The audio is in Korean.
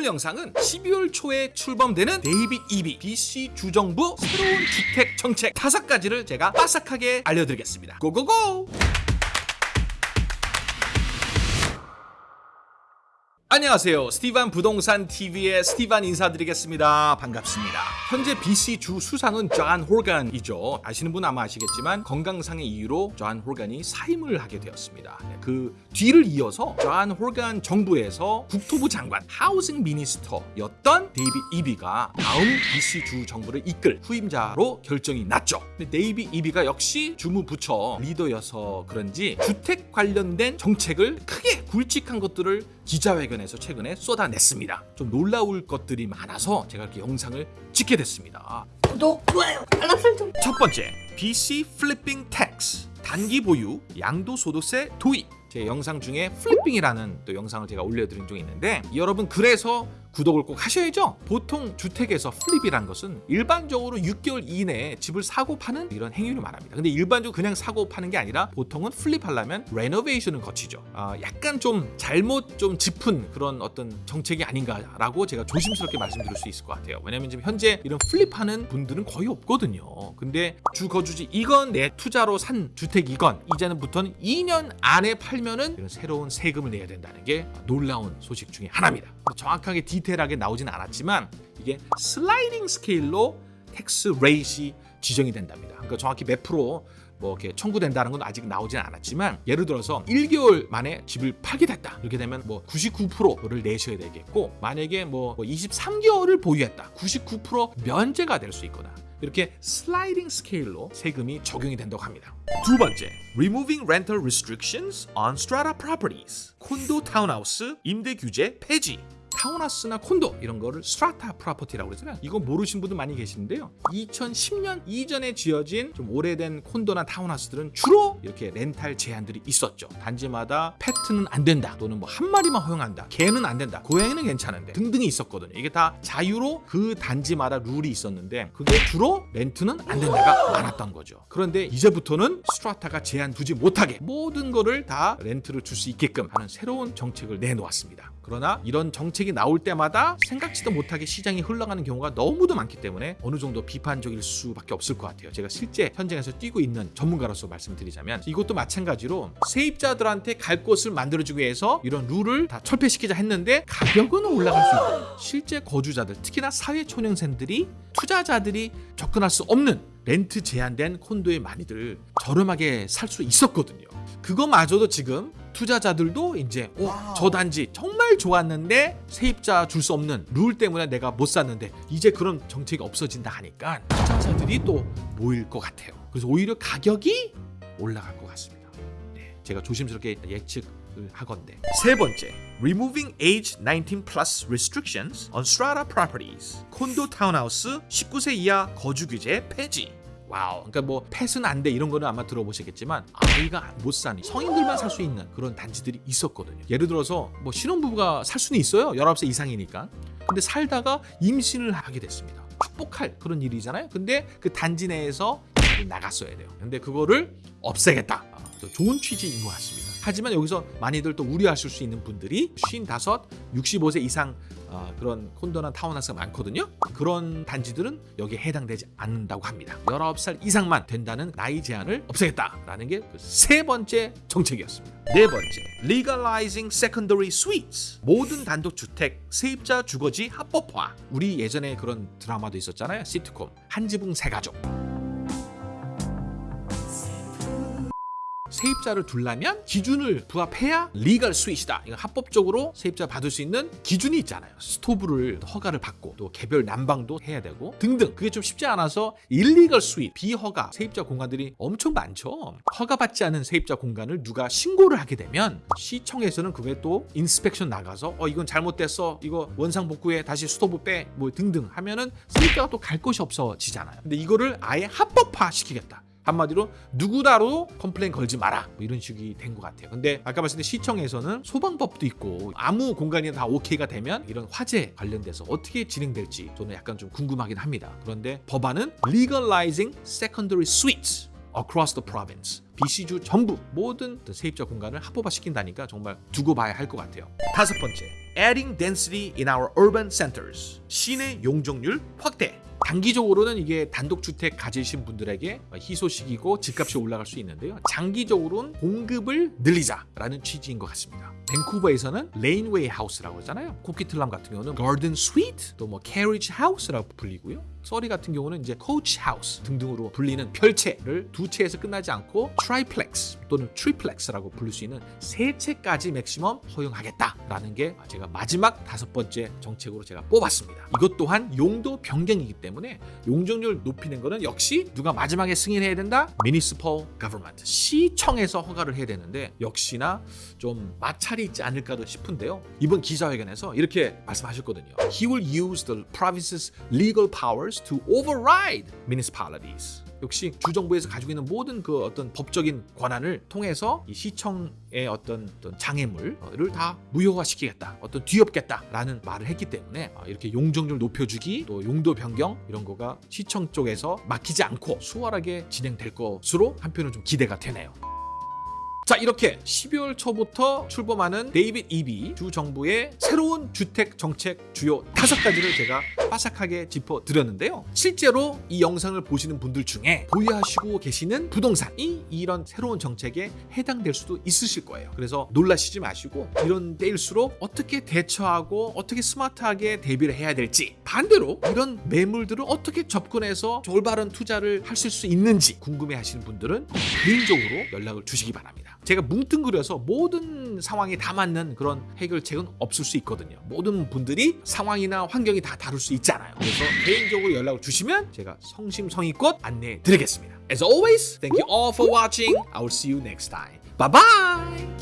오늘 영상은 12월 초에 출범되는 데이빗 이비 BC 주정부 새로운 주택 정책 다섯 가지를 제가 빠삭하게 알려드리겠습니다. go go go! 안녕하세요. 스티반 부동산 TV의 스티반 인사드리겠습니다. 반갑습니다. 현재 BC 주 수상은 존 홀간이죠. 아시는 분 아마 아시겠지만 건강상의 이유로 존 홀간이 사임을 하게 되었습니다. 네, 그 뒤를 이어서 존 홀간 정부에서 국토부 장관, Housing Minister였던 데이빗 이비가 다음 BC 주 정부를 이끌 후임자로 결정이 났죠. 데이빗 이비가 역시 주무부처 리더여서 그런지 주택 관련된 정책을 크게 굵직한 것들을 기자회견에서 최근에 쏟아냈습니다. 좀 놀라울 것들이 많아서 제가 이렇게 영상을 찍게 됐습니다. 구독, 좋아요, 알람 설정. 첫 번째, BC flipping tax 단기 보유 양도소득세 도입. 제 영상 중에 flipping이라는 또 영상을 제가 올려드린 적이 있는데 여러분 그래서 구독을 꼭 하셔야죠. 보통 주택에서 flip이란 것은 일반적으로 6개월 이내에 집을 사고 파는 이런 행위를 말합니다. 근데 일반적으로 그냥 사고 파는 게 아니라 보통은 flip하려면 renovation을 거치죠. 아, 약간 좀 잘못 좀 짚은 그런 어떤 정책이 아닌가라고 제가 조심스럽게 말씀드릴 수 있을 것 같아요. 왜냐면 지금 현재 이런 flip하는 분들은 거의 없거든요. 근데 주 거주지 이건 내 투자로 산 주택 이건 이제는부터는 2년 안에 팔 면은 이런 새로운 세금을 내야 된다는 게 놀라운 소식 중에 하나입니다. 정확하게 디테일하게 나오지는 않았지만 이게 sliding scale로 tax rate이 지정이 된답니다. 그러니까 정확히 몇 프로 뭐 이렇게 청구된다는 건 아직 나오진 않았지만 예를 들어서 1개월 만에 집을 팔게 됐다 이렇게 되면 뭐 99%를 내셔야 되겠고 만약에 뭐 23개월을 보유했다 99% 면제가 될 수 있거나 이렇게 sliding scale로 세금이 적용이 된다고 합니다. 두 번째, removing rental restrictions on strata properties. 콘도 타운하우스 임대 규제 폐지. 타운하우스나 콘도 이런 거를 strata property라고 그러잖아요. 이거 모르신 분들 많이 계시는데요. 2010년 이전에 지어진 좀 오래된 콘도나 타운하우스들은 주로 이렇게 렌탈 제한들이 있었죠. 단지마다 pet는 안 된다 또는 뭐 한 마리만 허용한다. 개는 안 된다. 고양이는 괜찮은데 등등이 있었거든요. 이게 다 자유로 그 단지마다 룰이 있었는데 그게 주로 렌트는 안 된다가 많았던 거죠. 그런데 이제부터는 strata가 제한 두지 못하게 모든 거를 다 렌트를 줄 수 있게끔 하는 새로운 정책을 내놓았습니다. 그러나 이런 정책이 나올 때마다 생각지도 못하게 시장이 흘러가는 경우가 너무도 많기 때문에 어느 정도 비판적일 수밖에 없을 것 같아요. 제가 실제 현장에서 뛰고 있는 전문가로서 말씀드리자면 이것도 마찬가지로 세입자들한테 갈 곳을 만들어주기 위해서 이런 룰을 다 철폐시키자 했는데 가격은 올라갈 수 있다. 실제 거주자들 특히나 사회초년생들이 투자자들이 접근할 수 없는 렌트 제한된 콘도에 많이들 저렴하게 살 수 있었거든요. 그거마저도 지금 투자자들도 이제 어, 저 단지 정말 좋았는데 세입자 줄 수 없는 룰 때문에 내가 못 샀는데 이제 그런 정책이 없어진다 하니까 투자자들이 또 모일 것 같아요. 그래서 오히려 가격이 올라갈 것 같습니다. 네, 제가 조심스럽게 예측을 하건데 세 번째, removing age 19 plus restrictions on strata properties. 콘도 타운하우스 19세 이하 거주 규제 폐지. Wow. 그러니까 뭐 pet은 안 돼 이런 거는 아마 들어보시겠지만 아이가 못 사니 성인들만 살 수 있는 그런 단지들이 있었거든요. 예를 들어서 뭐 신혼부부가 살 수는 있어요. 19세 이상이니까. 근데 살다가 임신을 하게 됐습니다. 축복할 그런 일이잖아요. 근데 그 단지 내에서 나갔어야 돼요. 근데 그거를 없애겠다. 아, 좋은 취지인 것 같습니다. 하지만 여기서 많이들 또 우려하실 수 있는 분들이 55, 65세 이상 어, 그런 콘도나 타운하우스가 많거든요. 그런 단지들은 여기에 해당되지 않는다고 합니다. 19살 이상만 된다는 나이 제한을 없애겠다라는 게 세 번째 정책이었습니다. 네 번째, legalizing secondary suites. 모든 단독 주택 세입자 주거지 합법화. 우리 예전에 그런 드라마도 있었잖아요. 시트콤 한지붕 세 가족. 세입자를 둘라면 기준을 부합해야 legal suite이다. 이거 합법적으로 세입자 받을 수 있는 기준이 있잖아요. 스토브를 허가를 받고 또 개별 난방도 해야 되고 등등. 그게 좀 쉽지 않아서 illegal suite, 비허가 세입자 공간들이 엄청 많죠. 허가받지 않은 세입자 공간을 누가 신고를 하게 되면 시청에서는 그게 또 inspection 나가서 어 이건 잘못됐어. 이거 원상 복구해 다시 스토브 빼 뭐 등등 하면은 세입자가 또 갈 곳이 없어지잖아요. 근데 이거를 아예 합법화 시키겠다. 한마디로 누구나로 complain 걸지 마라 뭐 이런 식이 된 것 같아요 근데 아까 말씀드린 시청에서는 소방법도 있고 아무 공간이 다 오케이가 되면 이런 화재 관련돼서 어떻게 진행될지 저는 약간 좀 궁금하긴 합니다 그런데 법안은 legalizing secondary suites across the province. BC주 전부 모든 세입자 공간을 합법화시킨다니까 정말 두고 봐야 할 것 같아요. 다섯 번째, adding density in our urban centers. 시내 용적률 확대. 단기적으로는 이게 단독주택 가지신 분들에게 희소식이고 집값이 올라갈 수 있는데요. 장기적으로는 공급을 늘리자라는 취지인 것 같습니다. 밴쿠버에서는 laneway house라고 하잖아요. 쿠키틀람 같은 경우는 garden suite, 또 뭐 carriage house라고 불리고요. 서리 같은 경우는 이제 coach house 등등으로 불리는 별채를 두 채에서 끝나지 않고 triplex 또는 triplex라고 부를 수 있는 세 채까지 맥시멈 허용하겠다라는 게 제가 마지막 다섯 번째 정책으로 제가 뽑았습니다. 이것 또한 용도 변경이기 때문에 용적률 높이는 거는 역시 누가 마지막에 승인해야 된다? Municipal Government 시청에서 허가를 해야 되는데 역시나 좀 마찰이 있지 않을까도 싶은데요. 이번 기자회견에서 이렇게 말씀하셨거든요. He will use the province's legal powers to override municipalities. 역시 주정부에서 가지고 있는 모든 그 어떤 법적인 권한을 통해서 이 시청의 어떤, 어떤 장애물을 다 무효화시키겠다, 어떤 뒤엎겠다라는 말을 했기 때문에 아, 이렇게 용적률 높여주기, 또 용도 변경 이런 거가 시청 쪽에서 막히지 않고 수월하게 진행될 것으로 한편은 좀 기대가 되네요. 자 이렇게 12월 초부터 출범하는 데이빗 이비 주 정부의 새로운 주택 정책 주요 다섯 가지를 제가 빠삭하게 짚어 드렸는데요. 실제로 이 영상을 보시는 분들 중에 보유하시고 계시는 부동산이 이런 새로운 정책에 해당될 수도 있으실 거예요. 그래서 놀라시지 마시고 이런 때일수록 어떻게 대처하고 어떻게 스마트하게 대비를 해야 될지 반대로 이런 매물들을 어떻게 접근해서 올바른 투자를 하실 수 있는지 궁금해하시는 분들은 개인적으로 연락을 주시기 바랍니다. 제가 뭉뚱그려서 모든 상황에 다 맞는 그런 해결책은 없을 수 있거든요. 모든 분들이 상황이나 환경이 다 다를 수 있잖아요. 그래서 개인적으로 연락을 주시면 제가 성심성의껏 안내해 드리겠습니다. As always, thank you all for watching. I will see you next time. Bye bye.